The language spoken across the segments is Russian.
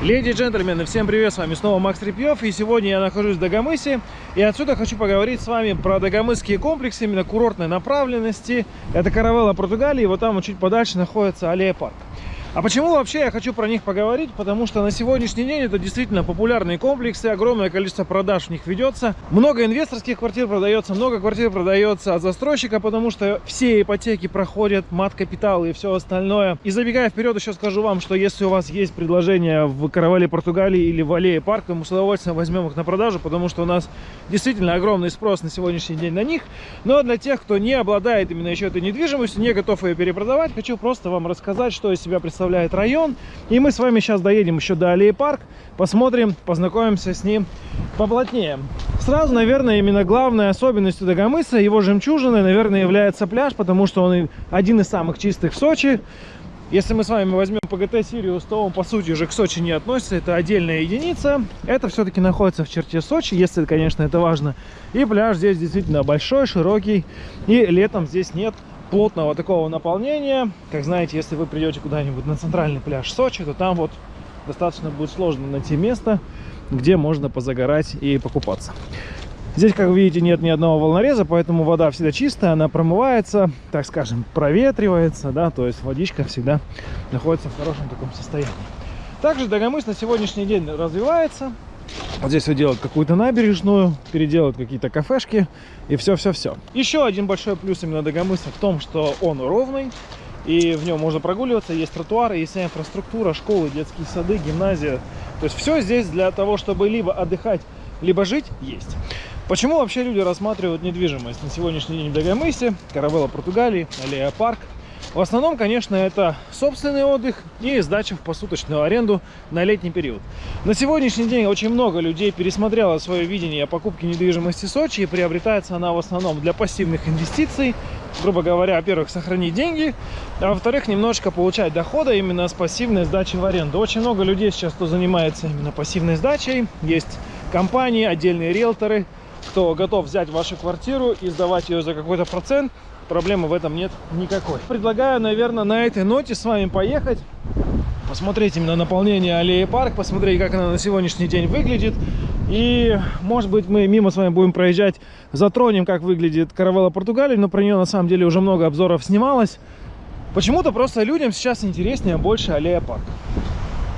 Леди и джентльмены, всем привет, с вами снова Макс Репьев, и сегодня я нахожусь в Дагомысе, и отсюда хочу поговорить с вами про дагомысские комплексы, именно курортной направленности. Это Каравелла, Португалия, и вот там чуть подальше находится Аллея Парк. А почему вообще я хочу про них поговорить? Потому что на сегодняшний день это действительно популярные комплексы, огромное количество продаж в них ведется. Много инвесторских квартир продается, много квартир продается от застройщика, потому что все ипотеки проходят, мат капитал и все остальное. И забегая вперед, еще скажу вам, что если у вас есть предложение в Каравелле Португалии или в Аллее Парк, то мы с удовольствием возьмем их на продажу, потому что у нас действительно огромный спрос на сегодняшний день на них. Но для тех, кто не обладает именно еще этой недвижимостью, не готов ее перепродавать, хочу просто вам рассказать, что из себя представляет представляет район. И мы с вами сейчас доедем еще до Аллеи Парк, посмотрим, познакомимся с ним поплотнее. Сразу, наверное, именно главной особенностью Дагомыса, его жемчужиной, наверное, является пляж, потому что он один из самых чистых в Сочи. Если мы с вами возьмем ПГТ Сириус, то он, по сути же, к Сочи не относится. Это отдельная единица. Это все-таки находится в черте Сочи, если, конечно, это важно. И пляж здесь действительно большой, широкий. И летом здесь нет плотного такого наполнения. Как знаете, если вы придете куда-нибудь на центральный пляж Сочи, то там вот достаточно будет сложно найти место, где можно позагорать и покупаться. Здесь, как видите, нет ни одного волнореза, поэтому вода всегда чистая, она промывается, так скажем, проветривается, да, то есть водичка всегда находится в хорошем таком состоянии. Также Дагомыс на сегодняшний день развивается, вот здесь вот делают какую-то набережную, переделают какие-то кафешки и все-все-все. Еще один большой плюс именно Дагомыса в том, что он ровный. И в нем можно прогуливаться, есть тротуары, есть вся инфраструктура, школы, детские сады, гимназия. То есть все здесь для того, чтобы либо отдыхать, либо жить, есть. Почему вообще люди рассматривают недвижимость на сегодняшний день в Дагомысе, Каравелла Португалии, Аллея Парк? В основном, конечно, это собственный отдых и сдача в посуточную аренду на летний период. На сегодняшний день очень много людей пересмотрело свое видение покупки недвижимости в Сочи и приобретается она в основном для пассивных инвестиций. Грубо говоря, во-первых, сохранить деньги, а во-вторых, немножко получать дохода именно с пассивной сдачи в аренду. Очень много людей сейчас, кто занимается именно пассивной сдачей. Есть компании, отдельные риэлторы, кто готов взять вашу квартиру и сдавать ее за какой-то процент проблемы в этом нет никакой. Предлагаю, наверное, на этой ноте с вами поехать, посмотреть именно наполнение аллеи парк, посмотреть, как она на сегодняшний день выглядит. И, может быть, мы мимо с вами будем проезжать, затронем, как выглядит Каравелла Португалии, но про нее на самом деле уже много обзоров снималось. Почему-то просто людям сейчас интереснее больше аллея парк.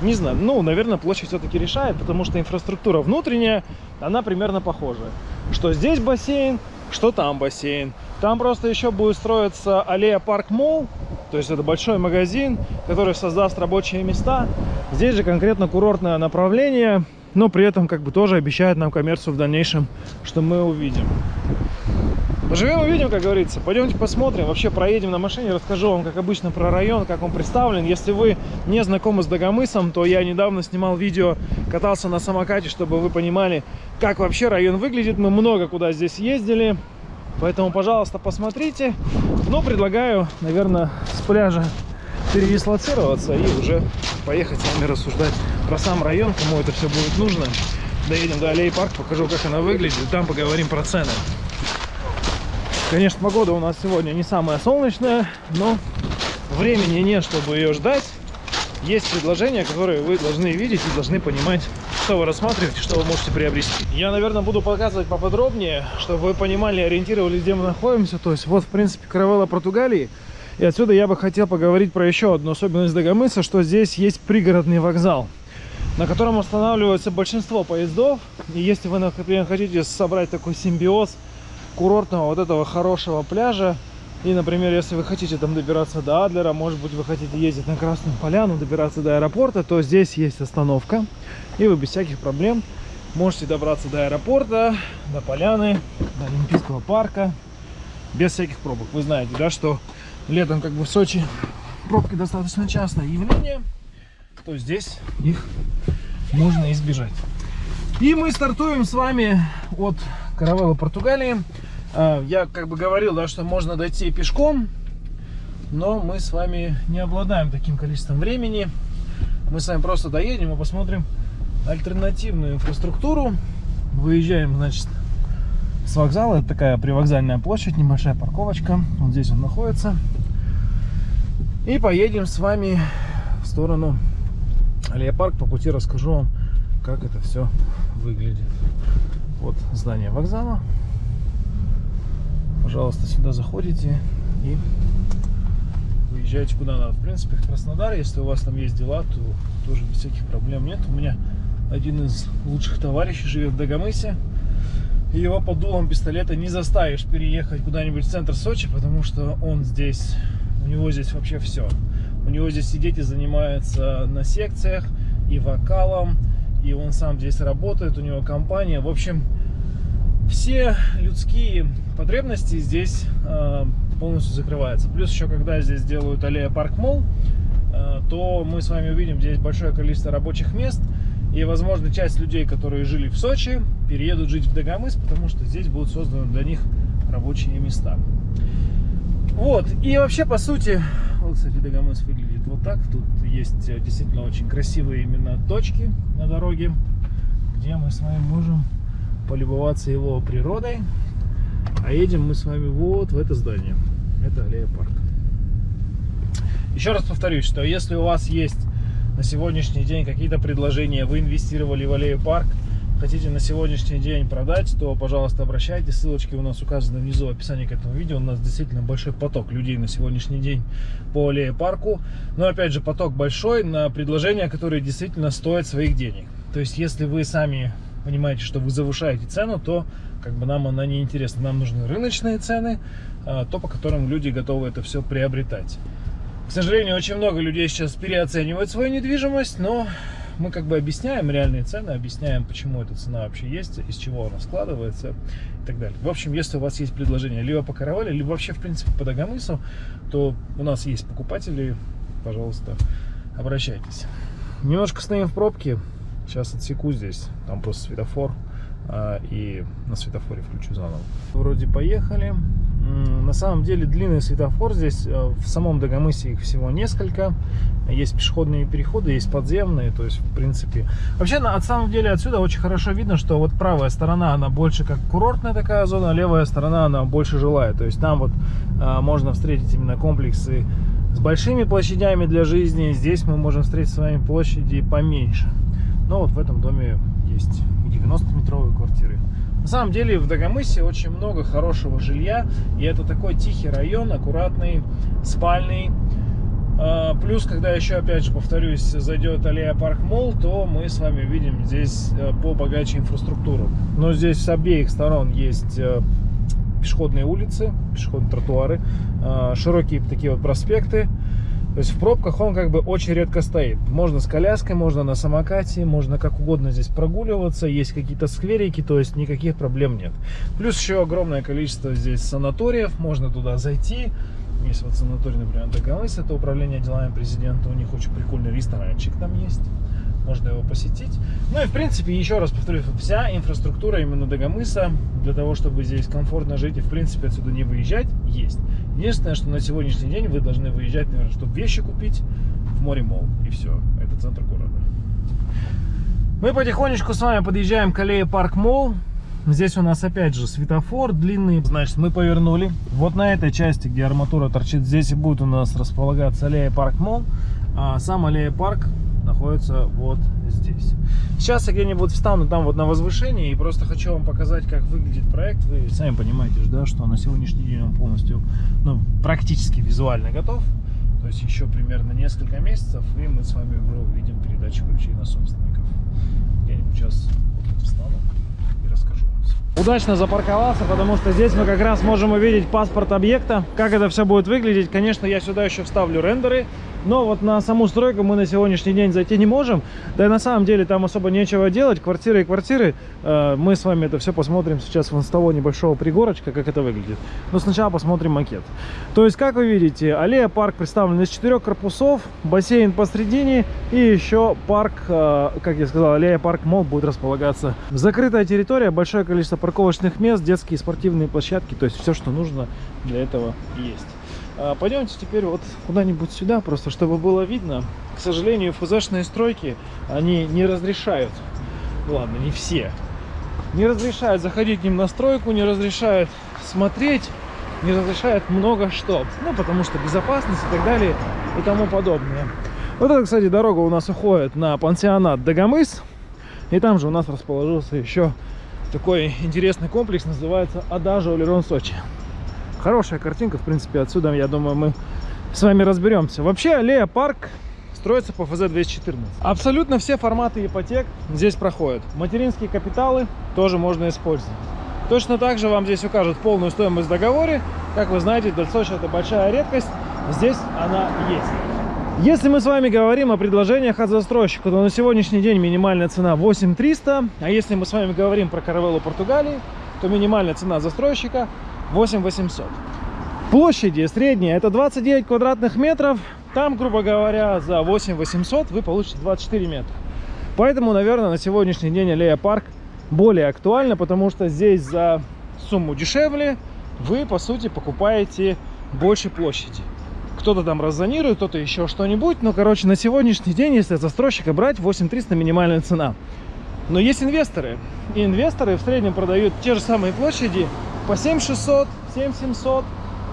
Не знаю, ну, наверное, площадь все-таки решает, потому что инфраструктура внутренняя, она примерно похожая. Что здесь бассейн, что там бассейн. Там просто еще будет строиться аллея Парк Молл, то есть это большой магазин, который создаст рабочие места. Здесь же конкретно курортное направление, но при этом как бы тоже обещает нам коммерцию в дальнейшем, что мы увидим. Поживем увидим, как говорится. Пойдемте посмотрим. Вообще проедем на машине, расскажу вам, как обычно, про район, как он представлен. Если вы не знакомы с Дагомысом, то я недавно снимал видео, катался на самокате, чтобы вы понимали, как вообще район выглядит. Мы много куда здесь ездили. Поэтому, пожалуйста, посмотрите. Но предлагаю, наверное, с пляжа передислоцироваться и уже поехать с вами рассуждать про сам район, кому это все будет нужно. Доедем до Аллеи Парк, покажу, как она выглядит, там поговорим про цены. Конечно, погода у нас сегодня не самая солнечная, но времени нет, чтобы ее ждать. Есть предложения, которые вы должны видеть и должны понимать, что вы рассматриваете, что вы можете приобрести. Я, наверное, буду показывать поподробнее, чтобы вы понимали, ориентировались, где мы находимся. То есть вот, в принципе, каравелла Португалии. И отсюда я бы хотел поговорить про еще одну особенность Дагомыса, что здесь есть пригородный вокзал, на котором останавливается большинство поездов. И если вы, например, хотите собрать такой симбиоз курортного вот этого хорошего пляжа, и, например, если вы хотите там добираться до Адлера, может быть, вы хотите ездить на Красную Поляну, добираться до аэропорта, то здесь есть остановка. И вы без всяких проблем можете добраться до аэропорта, до Поляны, до Олимпийского парка, без всяких пробок. Вы знаете, да, что летом как бы в Сочи пробки достаточно частое явление, то здесь их можно избежать. И мы стартуем с вами от Каравелла Португалии. А, я как бы говорил, да, что можно дойти пешком, но мы с вами не обладаем таким количеством времени. Мы с вами просто доедем и посмотрим альтернативную инфраструктуру. Выезжаем, значит, с вокзала. Это такая привокзальная площадь, небольшая парковочка. Вот здесь он находится. И поедем с вами в сторону Аллея парк. По пути расскажу вам, как это все выглядит. Вот здание вокзала. Пожалуйста, сюда заходите и выезжаете куда надо. В принципе, в Краснодар, если у вас там есть дела, то тоже без всяких проблем нет. У меня один из лучших товарищей живет в Дагомысе. И его под дулом пистолета не заставишь переехать куда-нибудь в центр Сочи, потому что он здесь, у него здесь вообще все. У него здесь и занимается на секциях, и вокалом, и он сам здесь работает, у него компания. В общем, все людские потребности здесь э, полностью закрываются. Плюс еще, когда здесь делают аллея Парк Молл, э, то мы с вами увидим здесь большое количество рабочих мест, и, возможно, часть людей, которые жили в Сочи, переедут жить в Дагомыс, потому что здесь будут созданы для них рабочие места. Вот, и вообще, по сути, вот, кстати, Дагомыс выглядит вот так. Тут есть э, действительно очень красивые именно точки на дороге, где мы с вами можем полюбоваться его природой. А едем мы с вами вот в это здание. Это аллея парк. Еще раз повторюсь, что если у вас есть на сегодняшний день какие-то предложения, вы инвестировали в аллею парк, хотите на сегодняшний день продать, то, пожалуйста, обращайтесь. Ссылочки у нас указаны внизу в описании к этому видео. У нас действительно большой поток людей на сегодняшний день по аллее парку. Но, опять же, поток большой на предложения, которые действительно стоят своих денег. То есть, если вы сами понимаете, что вы завышаете цену, то как бы нам она не интересна. Нам нужны рыночные цены, а, то, по которым люди готовы это все приобретать. К сожалению, очень много людей сейчас переоценивают свою недвижимость, но мы как бы объясняем реальные цены, объясняем, почему эта цена вообще есть, из чего она складывается и так далее. В общем, если у вас есть предложение либо по каравале, либо вообще, в принципе, по Дагомысу, то у нас есть покупатели, пожалуйста, обращайтесь. Немножко стоим в пробке, сейчас отсеку здесь, там просто светофор, а, и на светофоре включу заново. Вроде поехали. На самом деле длинный светофор здесь, э, в самом Дагомысе их всего несколько. Есть пешеходные переходы, есть подземные, то есть в принципе... Вообще, на самом деле отсюда очень хорошо видно, что вот правая сторона, она больше как курортная такая зона, а левая сторона, она больше жилая. То есть там вот а, можно встретить именно комплексы с большими площадями для жизни. Здесь мы можем встретить с вами площади поменьше. Но вот в этом доме есть 90-метровые квартиры. На самом деле в Дагомысе очень много хорошего жилья, и это такой тихий район, аккуратный, спальный. А, плюс, когда еще, опять же, повторюсь, зайдет аллея Парк Молл, то мы с вами видим здесь э, побогаче инфраструктуру. Но здесь с обеих сторон есть э, пешеходные улицы, пешеходные тротуары, а, широкие такие вот проспекты. То есть в пробках он как бы очень редко стоит. Можно с коляской, можно на самокате, можно как угодно здесь прогуливаться. Есть какие-то скверики, то есть никаких проблем нет. Плюс еще огромное количество здесь санаториев. Можно туда зайти. Есть вот санаторий, например, Дагомыс, это управление делами президента. У них очень прикольный ресторанчик там есть можно его посетить. Ну и в принципе, еще раз повторюсь, вся инфраструктура именно Дагомыса для того, чтобы здесь комфортно жить и в принципе отсюда не выезжать, есть. Единственное, что на сегодняшний день вы должны выезжать, наверное, чтобы вещи купить в море мол и все. Это центр города. Мы потихонечку с вами подъезжаем к аллее Парк Молл. Здесь у нас опять же светофор длинный. Значит, мы повернули. Вот на этой части, где арматура торчит, здесь и будет у нас располагаться аллея Парк Молл. А сам аллея Парк находится вот здесь. Сейчас я где-нибудь встану там вот на возвышении и просто хочу вам показать, как выглядит проект. Вы сами понимаете, да, что на сегодняшний день он полностью, ну, практически визуально готов. То есть еще примерно несколько месяцев, и мы с вами увидим передачу ключей на собственников. Где-нибудь сейчас вот встану. Удачно запарковался, потому что здесь мы как раз можем увидеть паспорт объекта, как это все будет выглядеть. Конечно, я сюда еще вставлю рендеры, но вот на саму стройку мы на сегодняшний день зайти не можем. Да и на самом деле там особо нечего делать. Квартиры и квартиры. Э, мы с вами это все посмотрим сейчас вон с того небольшого пригорочка, как это выглядит. Но сначала посмотрим макет. То есть, как вы видите, аллея парк представлен из четырех корпусов, бассейн посредине и еще парк, э, как я сказал, аллея парк мол будет располагаться. Закрытая территория, большое количество парковочных мест, детские спортивные площадки. То есть, все, что нужно для этого есть. А, пойдемте теперь вот куда-нибудь сюда, просто чтобы было видно. К сожалению, ФЗшные стройки, они не разрешают, ладно, не все, не разрешают заходить к ним на стройку, не разрешают смотреть, не разрешают много что. Ну, потому что безопасность и так далее и тому подобное. Вот эта, кстати, дорога у нас уходит на пансионат Дагомыс. И там же у нас расположился еще такой интересный комплекс, называется Адажа Олерон Сочи. Хорошая картинка, в принципе, отсюда, я думаю, мы с вами разберемся. Вообще, аллея парк строится по ФЗ-214. Абсолютно все форматы ипотек здесь проходят. Материнские капиталы тоже можно использовать. Точно так же вам здесь укажут полную стоимость в договоре. Как вы знаете, для Сочи это большая редкость. Здесь она есть. Если мы с вами говорим о предложениях от застройщика, то на сегодняшний день минимальная цена 8300, а если мы с вами говорим про Каравеллу Португалии, то минимальная цена застройщика 8800. Площади средняя это 29 квадратных метров, там, грубо говоря, за 8800 вы получите 24 метра. Поэтому, наверное, на сегодняшний день аллея парк более актуальна, потому что здесь за сумму дешевле вы, по сути, покупаете больше площади кто-то там раззонирует, кто-то еще что-нибудь. Но, короче, на сегодняшний день, если застройщика брать, 8300 минимальная цена. Но есть инвесторы. И инвесторы в среднем продают те же самые площади по 7600, 7700.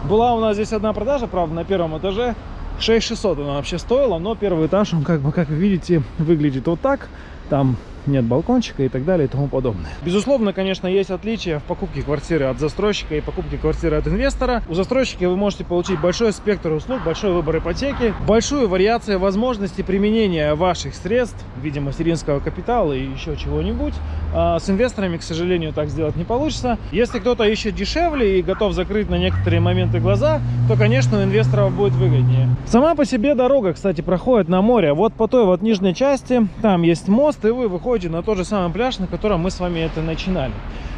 Была у нас здесь одна продажа, правда, на первом этаже. 6600 она вообще стоила, но первый этаж, он как бы, как вы видите, выглядит вот так. Там нет балкончика и так далее и тому подобное. Безусловно, конечно, есть отличия в покупке квартиры от застройщика и покупке квартиры от инвестора. У застройщика вы можете получить большой спектр услуг, большой выбор ипотеки, большую вариацию возможностей применения ваших средств в виде материнского капитала и еще чего-нибудь. А с инвесторами, к сожалению, так сделать не получится. Если кто-то ищет дешевле и готов закрыть на некоторые моменты глаза, то, конечно, у инвесторов будет выгоднее. Сама по себе дорога, кстати, проходит на море. Вот по той вот нижней части, там есть мост, и вы выходите выходе на тот же самый пляж, на котором мы с вами это начинали.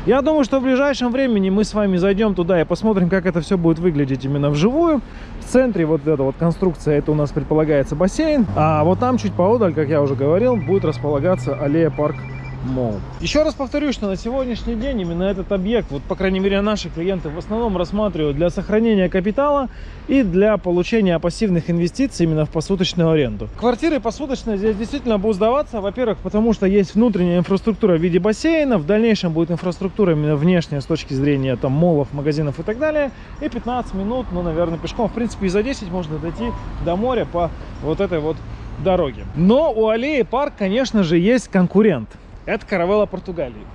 Я думаю, что в ближайшем времени мы с вами зайдем туда и посмотрим, как это все будет выглядеть именно вживую. В центре вот эта вот конструкция, это у нас предполагается бассейн. А вот там чуть поодаль, как я уже говорил, будет располагаться аллея парк Мол. Еще раз повторю, что на сегодняшний день именно этот объект, вот по крайней мере наши клиенты в основном рассматривают для сохранения капитала и для получения пассивных инвестиций именно в посуточную аренду. Квартиры посуточные здесь действительно будут сдаваться, во-первых, потому что есть внутренняя инфраструктура в виде бассейна, в дальнейшем будет инфраструктура именно внешняя с точки зрения там молов, магазинов и так далее, и 15 минут, ну, наверное, пешком, в принципе, и за 10 можно дойти до моря по вот этой вот дороге. Но у аллеи парк, конечно же, есть конкурент это каравелла Португалии.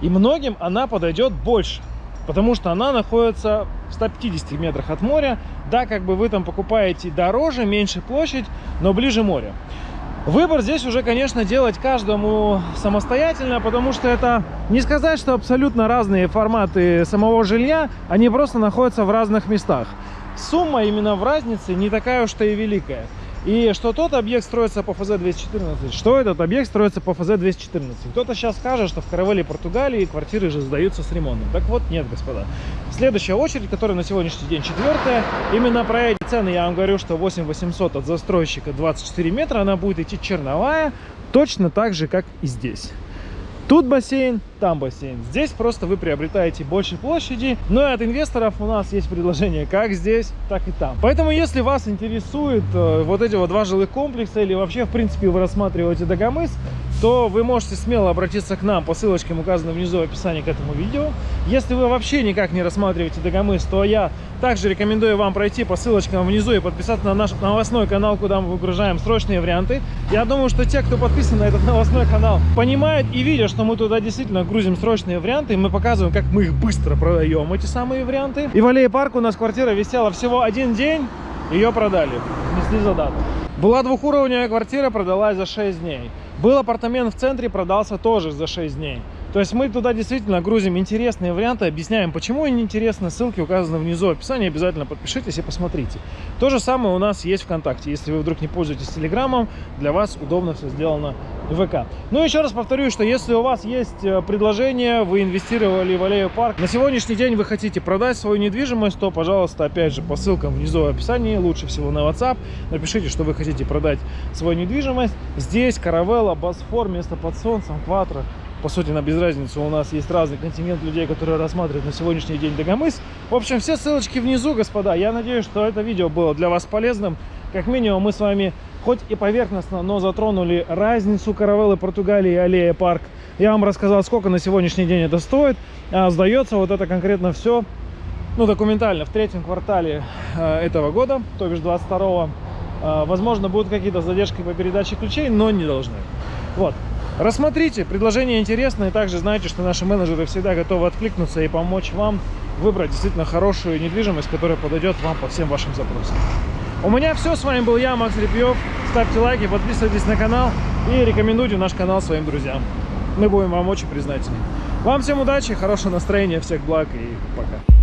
И многим она подойдет больше, потому что она находится в 150 метрах от моря. Да, как бы вы там покупаете дороже, меньше площадь, но ближе моря. Выбор здесь уже, конечно, делать каждому самостоятельно, потому что это не сказать, что абсолютно разные форматы самого жилья, они просто находятся в разных местах. Сумма именно в разнице не такая уж и великая. И что тот объект строится по ФЗ-214, что этот объект строится по ФЗ-214. Кто-то сейчас скажет, что в Каравелле Португалии квартиры же сдаются с ремонтом. Так вот, нет, господа. Следующая очередь, которая на сегодняшний день четвертая, именно про эти цены я вам говорю, что 8800 от застройщика 24 метра, она будет идти черновая, точно так же, как и здесь. Тут бассейн, там бассейн. Здесь просто вы приобретаете больше площади. Но и от инвесторов у нас есть предложение как здесь, так и там. Поэтому, если вас интересует э, вот эти вот два жилых комплекса или вообще, в принципе, вы рассматриваете Дагомыс, то вы можете смело обратиться к нам по ссылочкам, указанным внизу в описании к этому видео. Если вы вообще никак не рассматриваете Дагомыс, то я также рекомендую вам пройти по ссылочкам внизу и подписаться на наш новостной канал, куда мы выгружаем срочные варианты. Я думаю, что те, кто подписан на этот новостной канал, понимают и видят, что мы туда действительно грузим срочные варианты, и мы показываем, как мы их быстро продаем, эти самые варианты. И в Аллее Парк у нас квартира висела всего один день, ее продали, несли за. Была двухуровневая квартира, продалась за 6 дней. Был апартамент в центре, продался тоже за 6 дней. То есть мы туда действительно грузим интересные варианты, объясняем, почему они интересны. Ссылки указаны внизу в описании, обязательно подпишитесь и посмотрите. То же самое у нас есть ВКонтакте. Если вы вдруг не пользуетесь Телеграмом, для вас удобно все сделано в ВК. Ну еще раз повторю, что если у вас есть э, предложение, вы инвестировали в Аллею Парк, на сегодняшний день вы хотите продать свою недвижимость, то, пожалуйста, опять же, по ссылкам внизу в описании, лучше всего на WhatsApp, напишите, что вы хотите продать свою недвижимость. Здесь Каравелла, Босфор, место под солнцем, Кватро, по сути, на без разницы, у нас есть разный континент людей, которые рассматривают на сегодняшний день Дагомыс. В общем, все ссылочки внизу, господа. Я надеюсь, что это видео было для вас полезным. Как минимум, мы с вами хоть и поверхностно, но затронули разницу каравеллы Португалии и аллея парк. Я вам рассказал, сколько на сегодняшний день это стоит. А сдается вот это конкретно все, ну, документально, в третьем квартале э, этого года, то бишь 22 -го. А, Возможно, будут какие-то задержки по передаче ключей, но не должны. Вот. Рассмотрите, предложение интересное. Также знайте, что наши менеджеры всегда готовы откликнуться и помочь вам выбрать действительно хорошую недвижимость, которая подойдет вам по всем вашим запросам. У меня все. С вами был я, Макс Репьев. Ставьте лайки, подписывайтесь на канал и рекомендуйте наш канал своим друзьям. Мы будем вам очень признательны. Вам всем удачи, хорошего настроения, всех благ и пока.